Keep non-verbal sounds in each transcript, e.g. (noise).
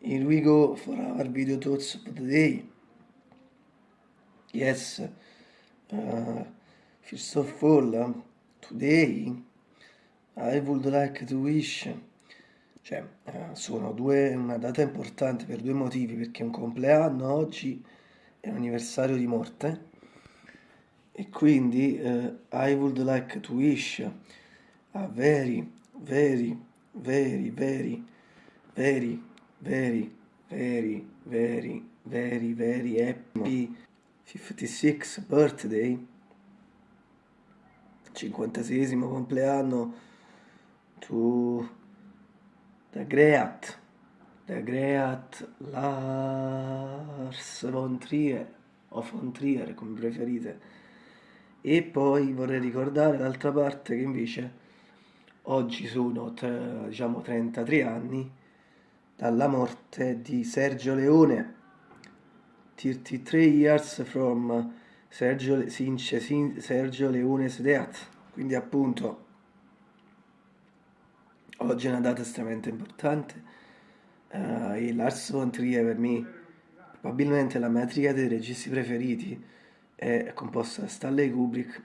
Here we go for our video thoughts of the day. Yes, uh, first of all, uh, today I would like to wish, cioè uh, sono due, una data importante per due motivi, perché è un compleanno oggi è un anniversario di morte e quindi uh, I would like to wish a very, very, very, very, very very, very, very, very, very happy. 56th birthday, 56 compleanno. To the great, the great Lars von Trier, o von Trier come preferite. E poi vorrei ricordare l'altra parte che invece oggi sono diciamo 33 anni dalla morte di Sergio Leone. 33 years from Sergio, since Sergio Leone's death. Quindi appunto oggi è una data estremamente importante uh, e Lars von Trier per me probabilmente la metrica dei registi preferiti è composta da Stanley Kubrick,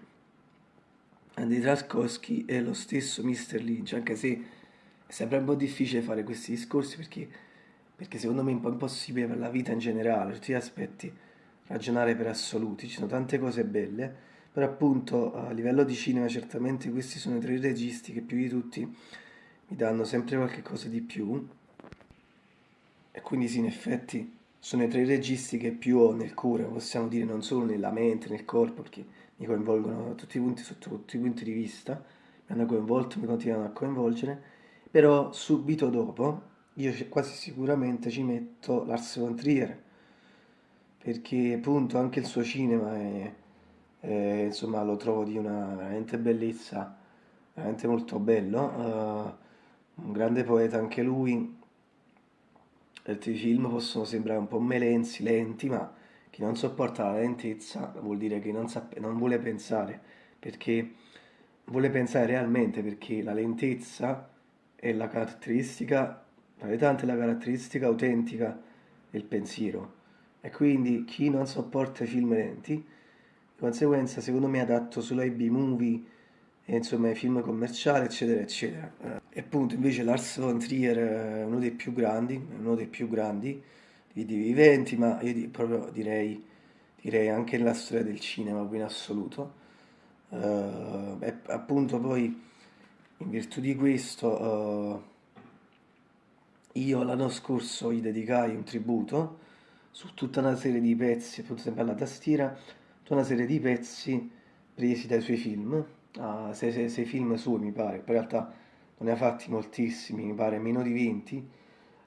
Andy Traskowski e lo stesso Mr. Lynch, anche se sempre un po' difficile fare questi discorsi perché, perché secondo me è un po' impossibile per la vita in generale, tutti gli aspetti, ragionare per assoluti, ci sono tante cose belle, però appunto a livello di cinema certamente questi sono i tre registi che più di tutti mi danno sempre qualche cosa di più. E quindi sì in effetti sono i tre registi che più ho nel cuore, possiamo dire non solo nella mente, nel corpo, perché mi coinvolgono tutti i punti, sotto tutti i punti di vista, mi hanno coinvolto, mi continuano a coinvolgere però subito dopo io quasi sicuramente ci metto Lars von Trier perché appunto anche il suo cinema è, è, insomma lo trovo di una veramente bellezza veramente molto bello. Uh, un grande poeta anche lui. Certi film possono sembrare un po' melenzi, lenti ma chi non sopporta la lentezza vuol dire che non, non vuole pensare perché vuole pensare realmente perché la lentezza è la caratteristica, tra le tante, la caratteristica autentica del pensiero. E quindi chi non sopporta i film lenti, di conseguenza, secondo me, è adatto solo ai B-movie, e insomma ai film commerciali, eccetera, eccetera. E appunto, invece, Lars von Trier è uno dei più grandi, uno dei più grandi di, di viventi, ma io proprio direi, direi anche nella storia del cinema, in assoluto. Uh, e appunto poi in virtù di questo uh, io l'anno scorso gli dedicai un tributo su tutta una serie di pezzi, appunto sempre alla tastiera, tutta una serie di pezzi presi dai suoi film, uh, sei, sei, sei, film suoi mi pare, in realtà non ne ha fatti moltissimi, mi pare meno di 20,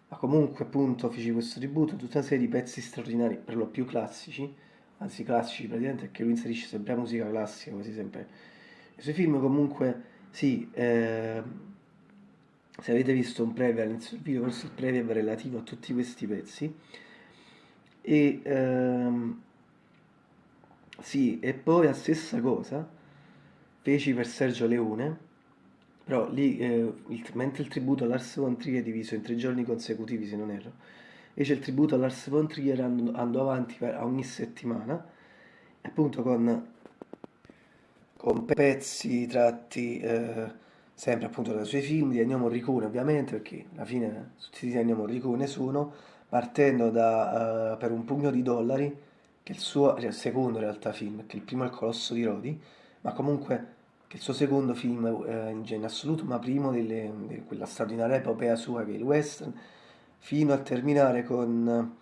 ma comunque appunto feci questo tributo, tutta una serie di pezzi straordinari, per lo più classici, anzi classici praticamente perché lui inserisce sempre la musica classica, quasi sempre. I suoi film comunque sì, eh, se avete visto un preview all'inizio del video, questo è il preview relativo a tutti questi pezzi. E ehm, sì, e poi la stessa cosa feci per Sergio Leone, però lì, eh, il, mentre il tributo a Lars von Trier è diviso in tre giorni consecutivi, se non erro, invece il tributo a Lars von Trier andò, andò avanti a ogni settimana, appunto con con pezzi tratti eh, sempre appunto dai suoi film di Ennio Morricone ovviamente perché alla fine tutti di Ennio Morricone sono partendo da uh, per un pugno di dollari che il suo cioè secondo in realtà film che il primo è il Colosso di Rodi ma comunque che il suo secondo film eh, in, assoluto ma primo di quella straordinaria epopea sua che è il western fino a terminare con,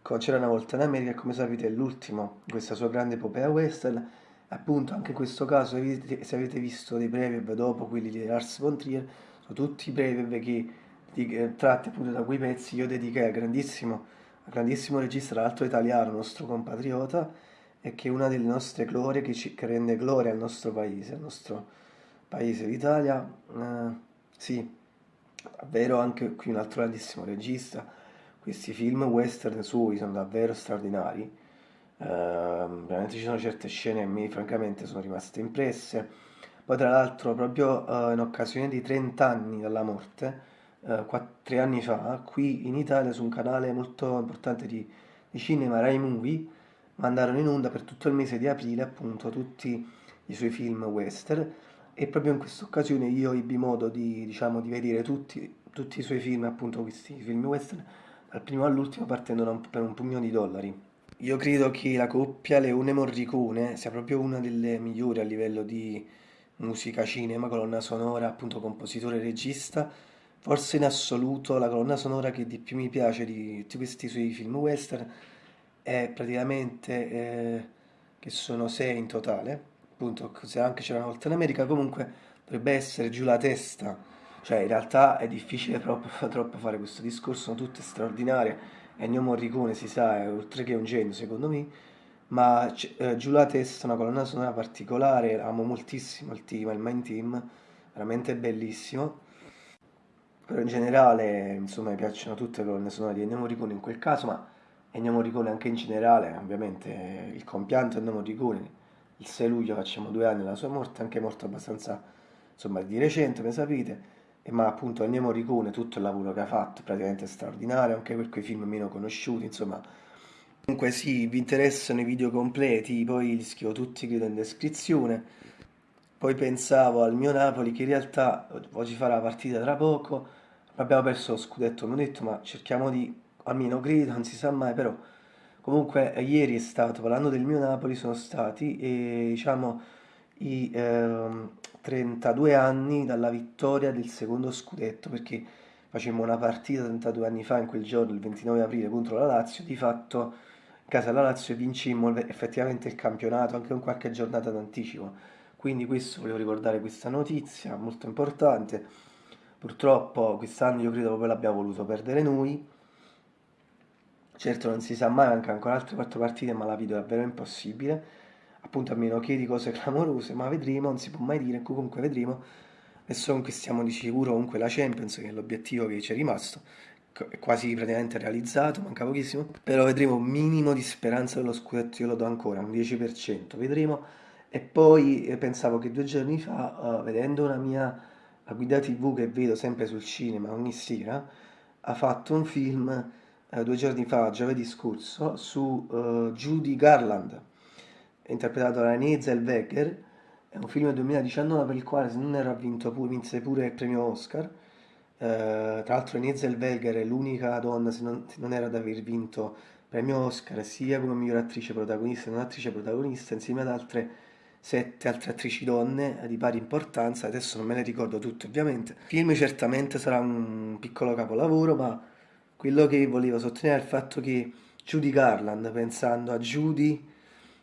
con C'era una volta in America e come sapete è l'ultimo questa sua grande epopea western appunto anche in questo caso se avete visto dei preview dopo quelli di Lars von Trier sono tutti preview che, che tratti appunto da quei pezzi. Io dedicai al grandissimo, al grandissimo regista tra l'altro italiano nostro compatriota e che è una delle nostre glorie che, ci, che rende gloria al nostro paese al nostro paese l'Italia eh, sì davvero anche qui un altro grandissimo regista. Questi film western suoi sono davvero straordinari veramente ci sono certe scene che mi francamente sono rimaste impresse. Poi tra l'altro proprio uh, in occasione di 30 anni dalla morte, eh, tre anni fa, qui in Italia su un canale molto importante di, di cinema, Rai Movie, mandarono in onda per tutto il mese di aprile appunto tutti i suoi film western e proprio in questa occasione io ebbi modo di, diciamo, di vedere tutti, tutti, i suoi film, appunto questi film western, dal primo all'ultimo partendo per un pugno di dollari. Io credo che la coppia Leone Morricone sia proprio una delle migliori a livello di musica cinema, colonna sonora, appunto compositore e regista. Forse in assoluto la colonna sonora che di più mi piace di tutti questi suoi film western è praticamente, eh, che sono sei in totale, appunto se anche c'era una volta in America, comunque dovrebbe essere giù la testa, cioè in realtà è difficile troppo, (laughs) troppo fare questo discorso, sono tutte straordinarie, Ennio Morricone si sa è oltre che un genio secondo me, ma eh, giù la testa è una colonna sonora particolare, amo moltissimo il team, il main team, veramente bellissimo, però in generale insomma mi piacciono tutte le colonne sonore di Ennio Morricone in quel caso, ma Ennio Morricone anche in generale, ovviamente il compianto Ennio Morricone, il 6 luglio facciamo due anni dalla sua morte, anche morto abbastanza insomma di recente, come sapete, ma appunto Ennio Morricone, tutto il lavoro che ha fatto, praticamente straordinario, anche per quei film meno conosciuti, insomma. Comunque sì, vi interessano i video completi, poi li scrivo tutti credo in descrizione. Poi pensavo al mio Napoli che in realtà oggi farà la partita tra poco, abbiamo perso lo scudetto, come ho detto, ma cerchiamo di almeno credo, non si sa mai, però comunque eh, ieri è stato, parlando del mio Napoli, sono stati e, diciamo i eh, 32 anni dalla vittoria del secondo scudetto, perché facemmo una partita 32 anni fa in quel giorno, il 29 aprile, contro la Lazio, di fatto in casa della Lazio vincimmo effettivamente il campionato anche con qualche giornata d'anticipo. Quindi questo volevo ricordare questa notizia molto importante. Purtroppo quest'anno io credo proprio l'abbiamo voluto perdere noi Certo non si sa mai, manca ancora altre quattro partite, ma la vedo davvero impossibile. Appunto a meno che di cose clamorose, ma vedremo, non si può mai dire, comunque vedremo. Adesso conquistiamo di sicuro comunque la Champions, che è l'obiettivo che ci è rimasto, è quasi praticamente realizzato, manca pochissimo. Però vedremo un minimo di speranza dello scudetto, io lo do ancora, un 10%, vedremo. E poi eh, pensavo che due giorni fa, uh, vedendo una mia la guida tv che vedo sempre sul cinema ogni sera, ha fatto un film eh, due giorni fa, giovedì scorso, su uh, Judy Garland, interpretato da Renée Zellweger, è un film del 2019 per il quale se non ero ha vinto pure, vinse pure il premio Oscar, uh, tra l'altro Renée Zellweger è l'unica donna, se non, se non era ad aver vinto premio Oscar, sia come miglior attrice protagonista e non attrice protagonista, insieme ad altre sette altre attrici donne di pari importanza, adesso non me le ricordo tutte ovviamente. Il film certamente sarà un piccolo capolavoro, ma quello che volevo sottolineare è il fatto che Judy Garland, pensando a Judy,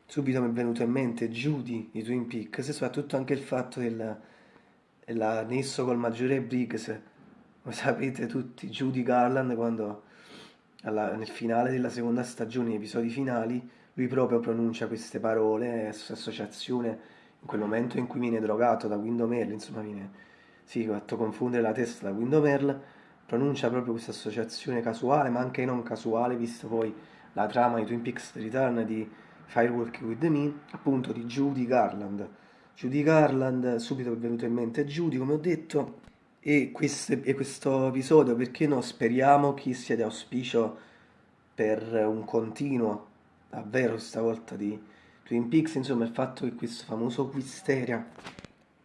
subito mi è venuto in mente Judy di Twin Peaks e soprattutto anche il fatto del nesso col maggiore Briggs, come sapete tutti, Judy Garland quando alla, nel finale della seconda stagione, negli episodi finali, lui proprio pronuncia queste parole, associazione, in quel momento in cui viene drogato da Window insomma viene, sì, fatto confondere la testa da Window pronuncia proprio questa associazione casuale, ma anche non casuale, visto poi la trama di Twin Peaks Return di Firewalk with Me, appunto di Judy Garland. Judy Garland, subito è venuto in mente Judy, come ho detto, e, queste, e questo episodio, perché no, speriamo che sia di auspicio per un continuo, davvero stavolta, di Twin Peaks, insomma il fatto che questo famoso Quisteria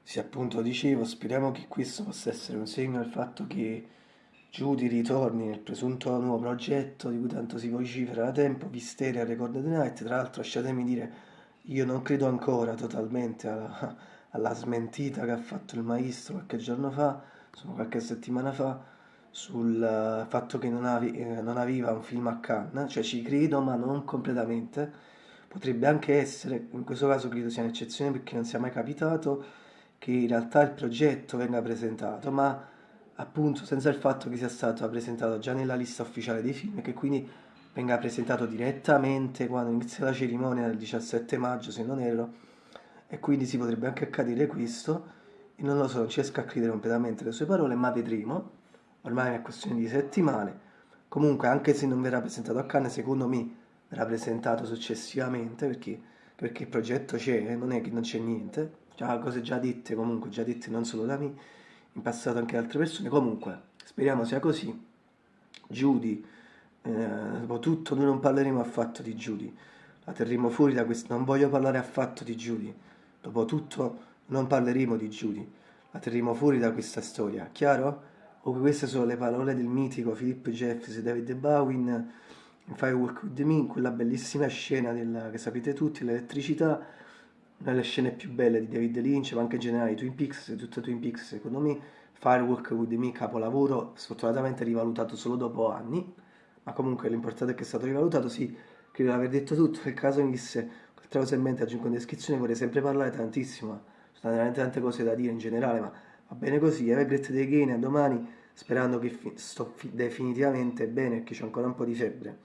sia appunto, dicevo, speriamo che questo possa essere un segno del fatto che Judy ritorni nel presunto nuovo progetto di cui tanto si vocifera da tempo, Visteria the Night, tra l'altro lasciatemi dire, io non credo ancora totalmente alla, (laughs) alla smentita che ha fatto il maestro qualche giorno fa, insomma qualche settimana fa, sul fatto che non, ave, eh, non aveva un film a Cannes, cioè ci credo ma non completamente, potrebbe anche essere, in questo caso credo sia un'eccezione perché non sia mai capitato che in realtà il progetto venga presentato, ma appunto senza il fatto che sia stato presentato già nella lista ufficiale dei film e che quindi venga presentato direttamente quando inizia la cerimonia del 17 maggio se non erro e quindi si potrebbe anche accadere questo e non lo so, non riesco a credere completamente le sue parole ma vedremo. Ormai è questione di settimane. Comunque anche se non verrà presentato a Cannes secondo me verrà presentato successivamente perché, perché il progetto c'è, non è che non c'è niente. Già cose già dette comunque già dette non solo da me in passato anche altre persone. Comunque, speriamo sia così. Judy, eh, dopo tutto noi non parleremo affatto di Judy, la terremo fuori da questo, non voglio parlare affatto di Judy, dopo tutto non parleremo di Judy, la terremo fuori da questa storia, chiaro? O queste sono le parole del mitico Philip Jeffries e David Bowie in Firework With Me, quella bellissima scena della, che sapete tutti, l'elettricità, una delle scene più belle di David Lynch, ma anche in generale di Twin Peaks, tutta Twin Peaks secondo me, Firework With Me, capolavoro, sfortunatamente rivalutato solo dopo anni, ma comunque l'importante è che è stato rivalutato, sì, credo di aver detto tutto, nel caso mi disse qualche cosa in mente aggiungo in descrizione, vorrei sempre parlare tantissimo, sono veramente tante cose da dire in generale, ma va bene così, have a great day a domani, sperando che sto definitivamente bene, perché c'è ancora un po' di febbre.